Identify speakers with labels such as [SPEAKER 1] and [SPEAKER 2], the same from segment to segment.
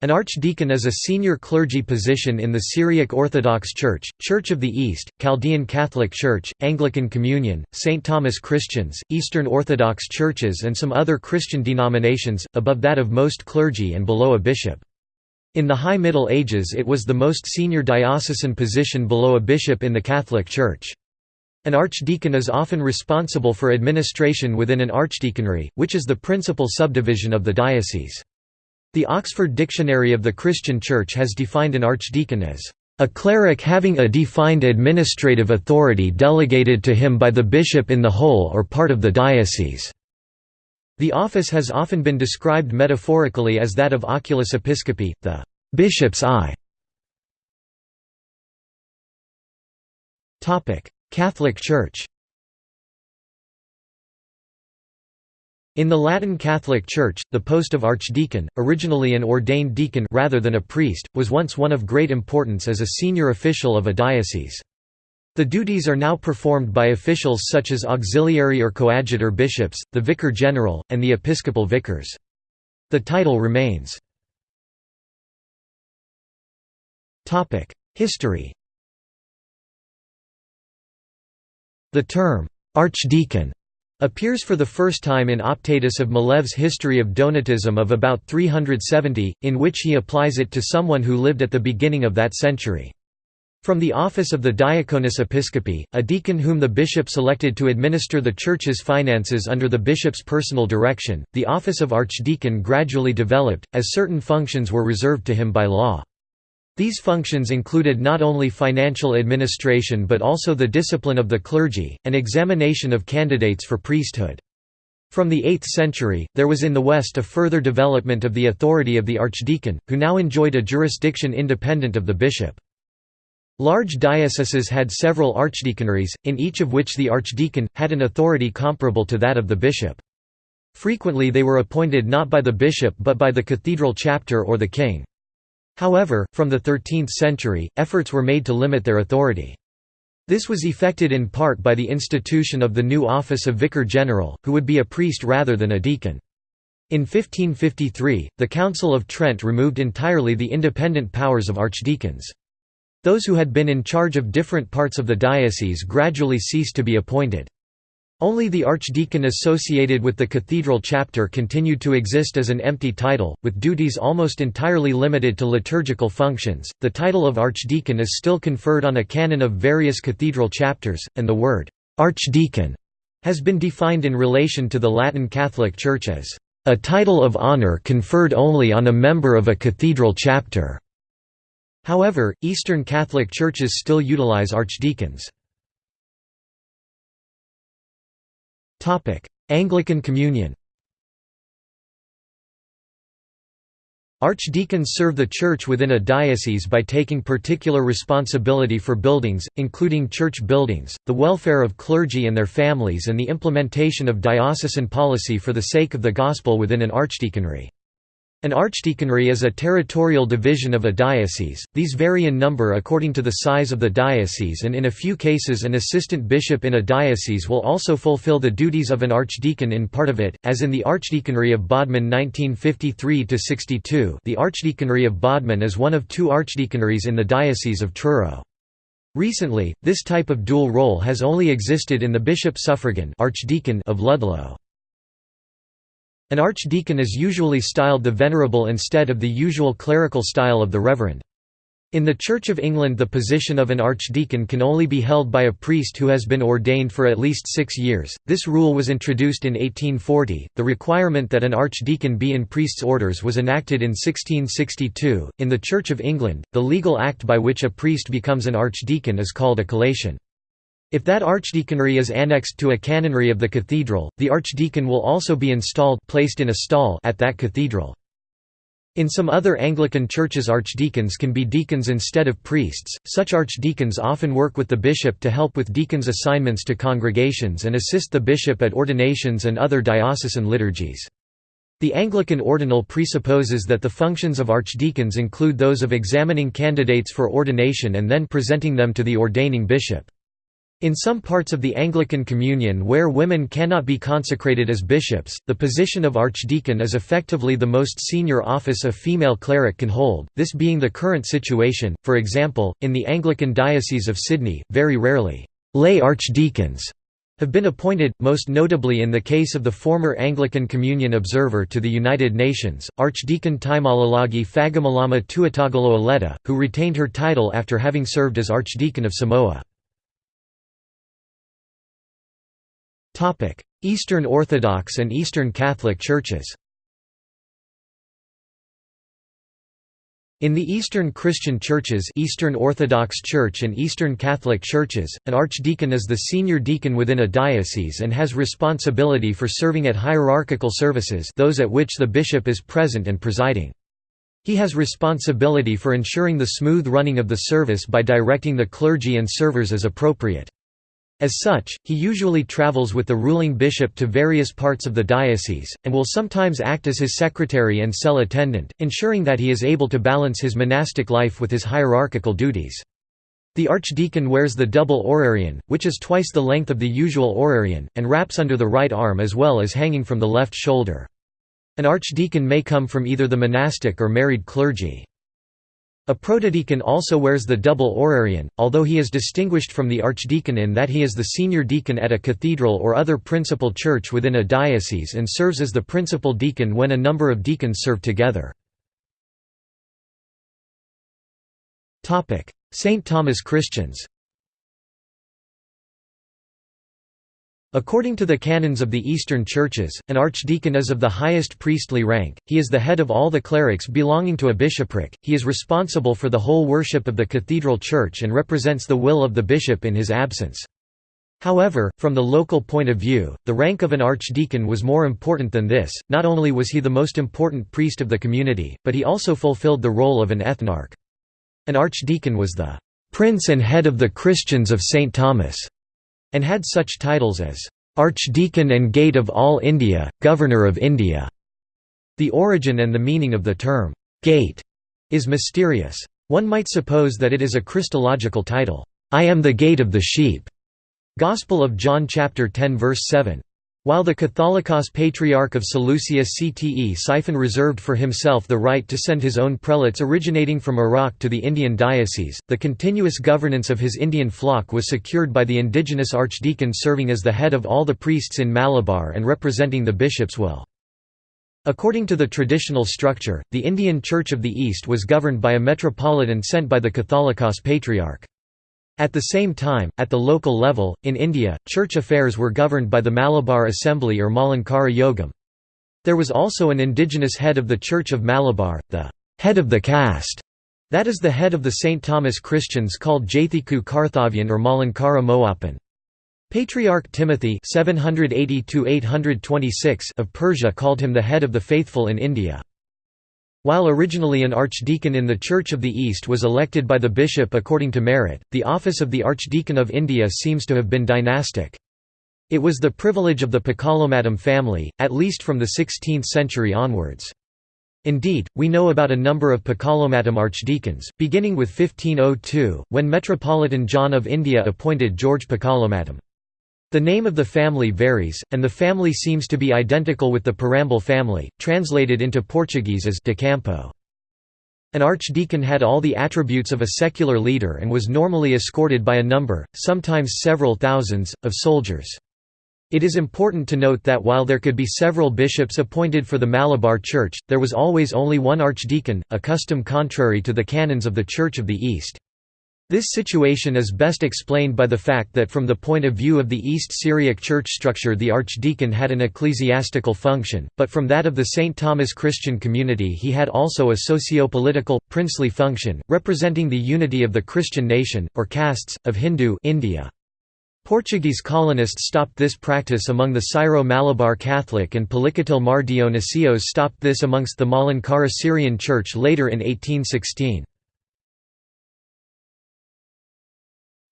[SPEAKER 1] An archdeacon is a senior clergy position in the Syriac Orthodox Church, Church of the East, Chaldean Catholic Church, Anglican Communion, St. Thomas Christians, Eastern Orthodox Churches and some other Christian denominations, above that of most clergy and below a bishop. In the High Middle Ages it was the most senior diocesan position below a bishop in the Catholic Church. An archdeacon is often responsible for administration within an archdeaconry, which is the principal subdivision of the diocese. The Oxford Dictionary of the Christian Church has defined an archdeacon as a cleric having a defined administrative authority delegated to him by the bishop in the whole or part of the diocese." The office has often been described metaphorically as that of oculus episcopi, the «bishop's eye». Catholic Church In the Latin Catholic Church, the post of archdeacon, originally an ordained deacon rather than a priest, was once one of great importance as a senior official of a diocese. The duties are now performed by officials such as auxiliary or coadjutor bishops, the vicar general, and the episcopal vicars. The title remains. History The term, archdeacon appears for the first time in Optatus of Milevis History of Donatism of about 370, in which he applies it to someone who lived at the beginning of that century. From the office of the Diaconus Episcopi, a deacon whom the bishop selected to administer the church's finances under the bishop's personal direction, the office of archdeacon gradually developed, as certain functions were reserved to him by law. These functions included not only financial administration but also the discipline of the clergy, and examination of candidates for priesthood. From the 8th century, there was in the West a further development of the authority of the archdeacon, who now enjoyed a jurisdiction independent of the bishop. Large dioceses had several archdeaconries, in each of which the archdeacon, had an authority comparable to that of the bishop. Frequently they were appointed not by the bishop but by the cathedral chapter or the king. However, from the 13th century, efforts were made to limit their authority. This was effected in part by the institution of the new office of vicar general, who would be a priest rather than a deacon. In 1553, the Council of Trent removed entirely the independent powers of archdeacons. Those who had been in charge of different parts of the diocese gradually ceased to be appointed. Only the archdeacon associated with the cathedral chapter continued to exist as an empty title, with duties almost entirely limited to liturgical functions. The title of archdeacon is still conferred on a canon of various cathedral chapters, and the word archdeacon has been defined in relation to the Latin Catholic Church as a title of honor conferred only on a member of a cathedral chapter. However, Eastern Catholic churches still utilize archdeacons. Anglican Communion Archdeacons serve the church within a diocese by taking particular responsibility for buildings, including church buildings, the welfare of clergy and their families and the implementation of diocesan policy for the sake of the gospel within an archdeaconry. An archdeaconry is a territorial division of a diocese, these vary in number according to the size of the diocese and in a few cases an assistant bishop in a diocese will also fulfill the duties of an archdeacon in part of it, as in the Archdeaconry of Bodmin 1953–62 the Archdeaconry of Bodmin is one of two archdeaconries in the Diocese of Truro. Recently, this type of dual role has only existed in the bishop suffragan archdeacon of Ludlow. An archdeacon is usually styled the Venerable instead of the usual clerical style of the Reverend. In the Church of England the position of an archdeacon can only be held by a priest who has been ordained for at least six years. This rule was introduced in 1840. The requirement that an archdeacon be in priest's orders was enacted in 1662. In the Church of England, the legal act by which a priest becomes an archdeacon is called a collation. If that archdeaconry is annexed to a canonry of the cathedral, the archdeacon will also be installed placed in a stall at that cathedral. In some other Anglican churches archdeacons can be deacons instead of priests, such archdeacons often work with the bishop to help with deacons' assignments to congregations and assist the bishop at ordinations and other diocesan liturgies. The Anglican ordinal presupposes that the functions of archdeacons include those of examining candidates for ordination and then presenting them to the ordaining bishop. In some parts of the Anglican Communion where women cannot be consecrated as bishops, the position of archdeacon is effectively the most senior office a female cleric can hold, this being the current situation, for example, in the Anglican Diocese of Sydney, very rarely, lay archdeacons have been appointed, most notably in the case of the former Anglican Communion Observer to the United Nations, Archdeacon Taimalelagi Fagamalama Tuatagaloa-Leota, who retained her title after having served as Archdeacon of Samoa. Eastern Orthodox and Eastern Catholic Churches In the Eastern Christian churches Eastern Orthodox Church and Eastern Catholic churches, an archdeacon is the senior deacon within a diocese and has responsibility for serving at hierarchical services those at which the bishop is present and presiding. He has responsibility for ensuring the smooth running of the service by directing the clergy and servers as appropriate. As such, he usually travels with the ruling bishop to various parts of the diocese, and will sometimes act as his secretary and cell attendant, ensuring that he is able to balance his monastic life with his hierarchical duties. The archdeacon wears the double orarion, which is twice the length of the usual orarion, and wraps under the right arm as well as hanging from the left shoulder. An archdeacon may come from either the monastic or married clergy. A protodeacon also wears the double orarion, although he is distinguished from the archdeacon in that he is the senior deacon at a cathedral or other principal church within a diocese and serves as the principal deacon when a number of deacons serve together. St. Thomas Christians According to the canons of the Eastern Churches, an archdeacon is of the highest priestly rank, he is the head of all the clerics belonging to a bishopric, he is responsible for the whole worship of the cathedral church and represents the will of the bishop in his absence. However, from the local point of view, the rank of an archdeacon was more important than this, not only was he the most important priest of the community, but he also fulfilled the role of an ethnarch. An archdeacon was the "...prince and head of the Christians of St. Thomas." And had such titles as Archdeacon and Gate of All India, Governor of India. The origin and the meaning of the term gate is mysterious. One might suppose that it is a Christological title, I am the gate of the sheep. Gospel of John chapter 10 verse 7. While the Catholicos Patriarch of Seleucia Ctesiphon reserved for himself the right to send his own prelates originating from Iraq to the Indian diocese, the continuous governance of his Indian flock was secured by the indigenous archdeacon serving as the head of all the priests in Malabar and representing the bishop's will. According to the traditional structure, the Indian Church of the East was governed by a metropolitan sent by the Catholicos Patriarch. At the same time, at the local level, in India, church affairs were governed by the Malabar Assembly or Malankara Yogam. There was also an indigenous head of the Church of Malabar, the head of the caste, that is the head of the St. Thomas Christians called Jathiku Karthavian or Malankara Moapan. Patriarch Timothy 780 of Persia called him the head of the faithful in India. While originally an archdeacon in the Church of the East was elected by the bishop according to merit, the office of the Archdeacon of India seems to have been dynastic. It was the privilege of the Pakalomatam family, at least from the 16th century onwards. Indeed, we know about a number of Pakalomatam archdeacons, beginning with 1502, when Metropolitan John of India appointed George Pakalomatam. The name of the family varies, and the family seems to be identical with the Parambal family, translated into Portuguese as de Campo. An archdeacon had all the attributes of a secular leader and was normally escorted by a number, sometimes several thousands, of soldiers. It is important to note that while there could be several bishops appointed for the Malabar Church, there was always only one archdeacon, a custom contrary to the canons of the Church of the East. This situation is best explained by the fact that from the point of view of the East Syriac church structure the archdeacon had an ecclesiastical function, but from that of the St. Thomas Christian community he had also a socio-political, princely function, representing the unity of the Christian nation, or castes, of Hindu India. Portuguese colonists stopped this practice among the Syro-Malabar Catholic and Palicatil Mar Dionysios stopped this amongst the Malankara Syrian Church later in 1816.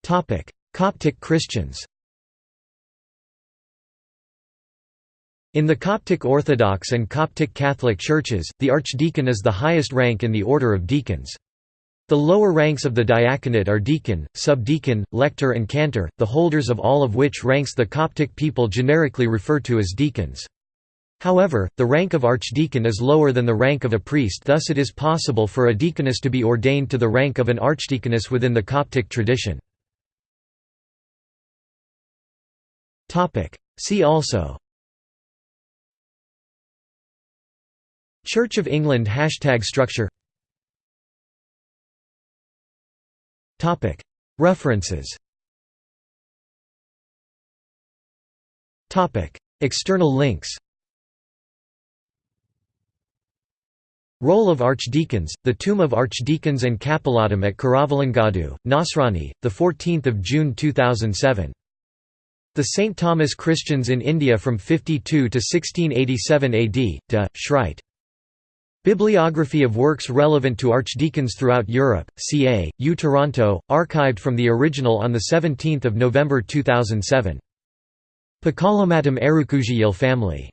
[SPEAKER 1] Coptic Christians In the Coptic Orthodox and Coptic Catholic churches, the archdeacon is the highest rank in the order of deacons. The lower ranks of the diaconate are deacon, subdeacon, lector and cantor, the holders of all of which ranks the Coptic people generically refer to as deacons. However, the rank of archdeacon is lower than the rank of a priest thus it is possible for a deaconess to be ordained to the rank of an archdeaconess within the Coptic tradition. See also. Church of England hashtag structure. References. External links. Role of Archdeacons, the Tomb of Archdeacons and Capillatum at Kuravilangadu, Nasrani, 14 June 2007. The St. Thomas Christians in India from 52 to 1687 AD, de, Schreit. Bibliography of works relevant to archdeacons throughout Europe, ca. U Toronto, archived from the original on 17 November 2007. Pakalamatam Erukujiyil family